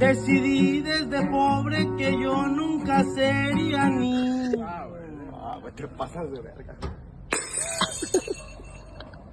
Decidí desde pobre que yo nunca sería niño. Ah, ah, güey, te pasas de verga.